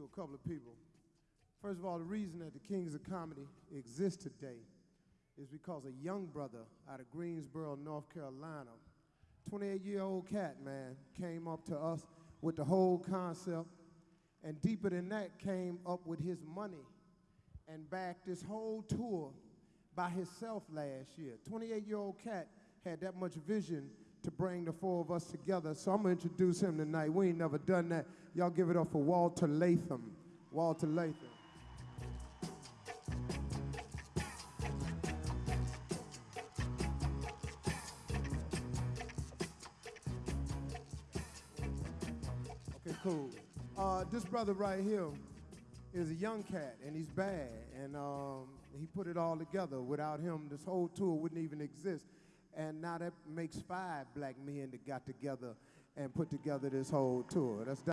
to a couple of people. First of all, the reason that the Kings of Comedy exists today is because a young brother out of Greensboro, North Carolina, 28 year old cat, man, came up to us with the whole concept, and deeper than that, came up with his money and backed this whole tour by himself last year. 28 year old cat had that much vision to bring the four of us together. So I'm gonna introduce him tonight. We ain't never done that. Y'all give it up for Walter Latham. Walter Latham. Okay, cool. Uh, this brother right here is a young cat, and he's bad, and um, he put it all together. Without him, this whole tour wouldn't even exist. And now that makes five black men that got together and put together this whole tour. That's